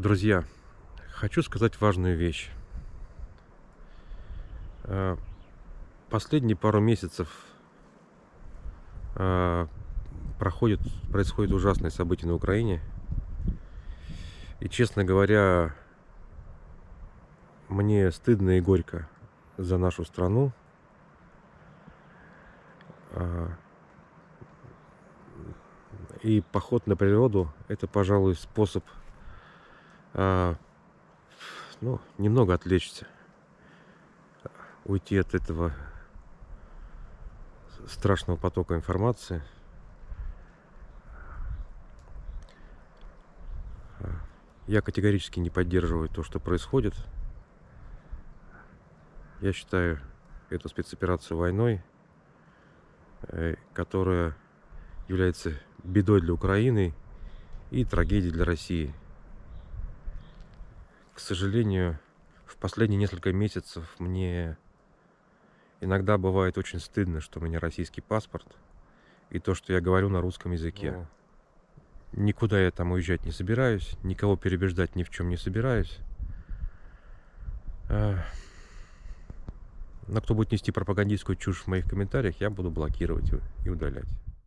Друзья, хочу сказать важную вещь. Э, Последние пару месяцев э, проходит, происходит ужасные события на Украине. И, честно говоря, мне стыдно и горько за нашу страну. А, И поход на природу – это, пожалуй, способ а, ну, немного отвлечься, уйти от этого страшного потока информации. Я категорически не поддерживаю то, что происходит. Я считаю эту спецоперацию войной, э, которая является бедой для Украины и трагедией для России. К сожалению, в последние несколько месяцев мне иногда бывает очень стыдно, что у меня российский паспорт и то, что я говорю на русском языке. Ну, Никуда я там уезжать не собираюсь, никого перебеждать ни в чем не собираюсь. А, Но кто будет нести пропагандистскую чушь в моих комментариях, я буду блокировать и удалять.